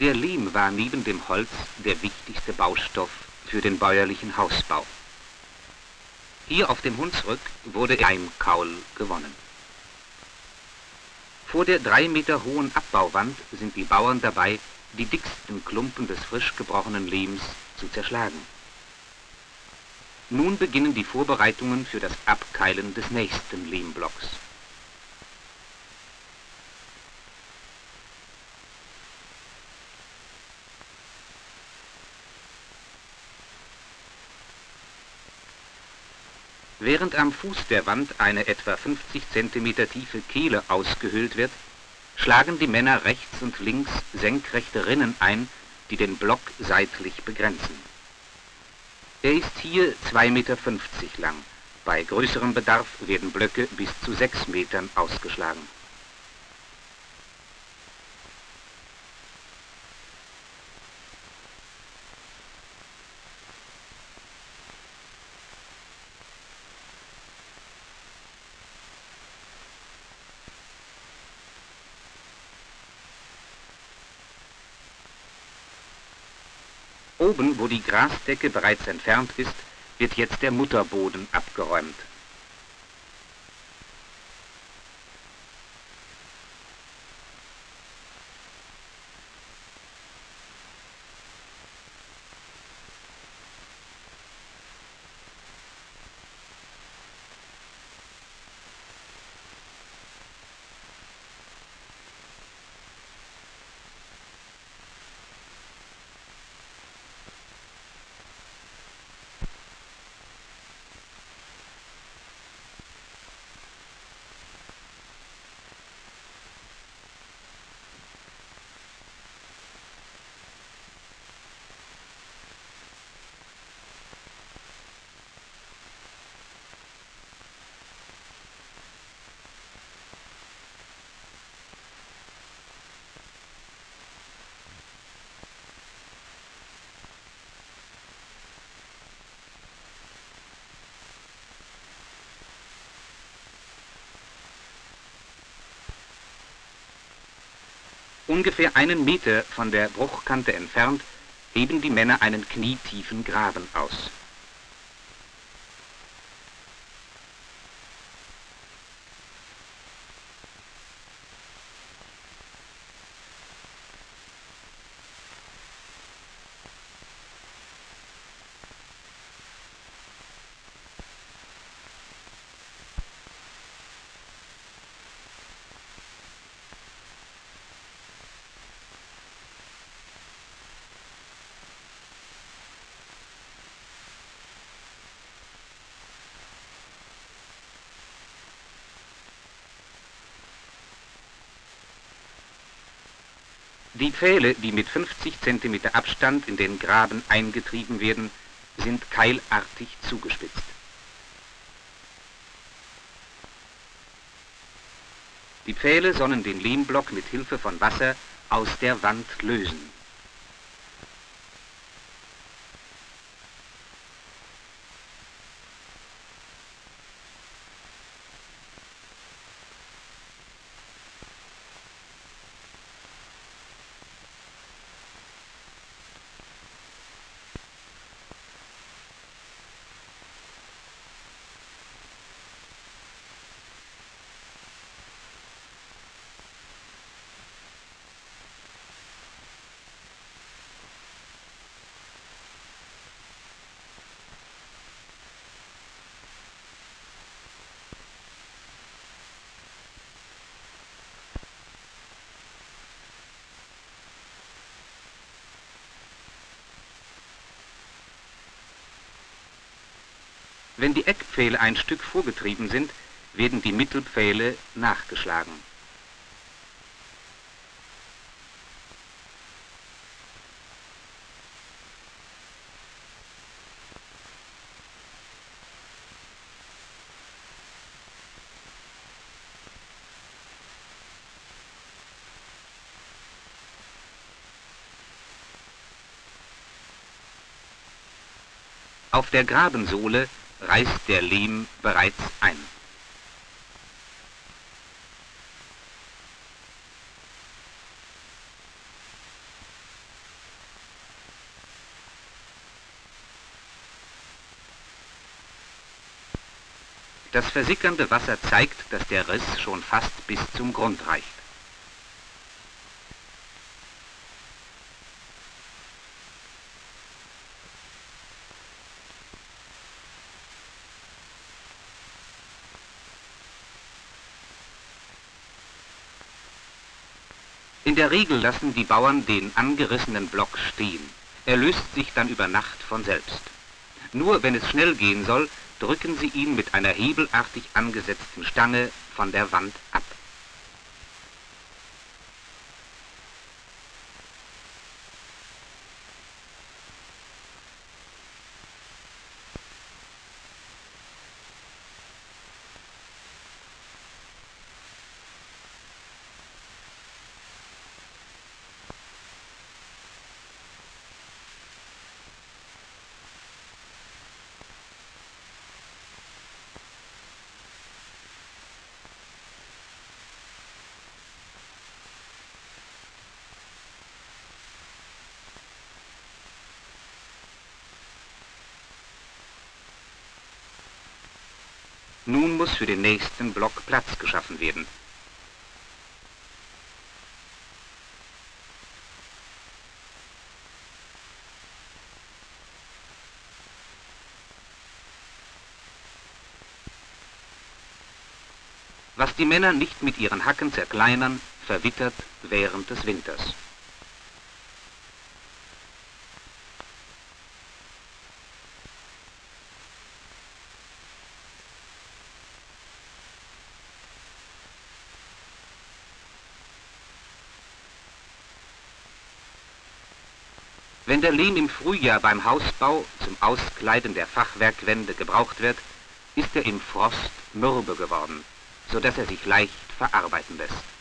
Der Lehm war neben dem Holz der wichtigste Baustoff für den bäuerlichen Hausbau. Hier auf dem Hunsrück wurde Leimkaul gewonnen. Vor der drei Meter hohen Abbauwand sind die Bauern dabei, die dicksten Klumpen des frisch gebrochenen Lehms zu zerschlagen. Nun beginnen die Vorbereitungen für das Abkeilen des nächsten Lehmblocks. Während am Fuß der Wand eine etwa 50 cm tiefe Kehle ausgehöhlt wird, schlagen die Männer rechts und links senkrechte Rinnen ein, die den Block seitlich begrenzen. Er ist hier 2,50 Meter lang. Bei größerem Bedarf werden Blöcke bis zu 6 Metern ausgeschlagen. Oben, wo die Grasdecke bereits entfernt ist, wird jetzt der Mutterboden abgeräumt. Ungefähr einen Meter von der Bruchkante entfernt heben die Männer einen knietiefen Graben aus. Die Pfähle, die mit 50 cm Abstand in den Graben eingetrieben werden, sind keilartig zugespitzt. Die Pfähle sollen den Lehmblock mit Hilfe von Wasser aus der Wand lösen. Wenn die Eckpfähle ein Stück vorgetrieben sind, werden die Mittelpfähle nachgeschlagen. Auf der Grabensohle reißt der Lehm bereits ein. Das versickernde Wasser zeigt, dass der Riss schon fast bis zum Grund reicht. In der Regel lassen die Bauern den angerissenen Block stehen. Er löst sich dann über Nacht von selbst. Nur wenn es schnell gehen soll, drücken sie ihn mit einer hebelartig angesetzten Stange von der Wand ab. Nun muss für den nächsten Block Platz geschaffen werden. Was die Männer nicht mit ihren Hacken zerkleinern, verwittert während des Winters. Wenn der Lehm im Frühjahr beim Hausbau zum Auskleiden der Fachwerkwände gebraucht wird, ist er im Frost mürbe geworden, so dass er sich leicht verarbeiten lässt.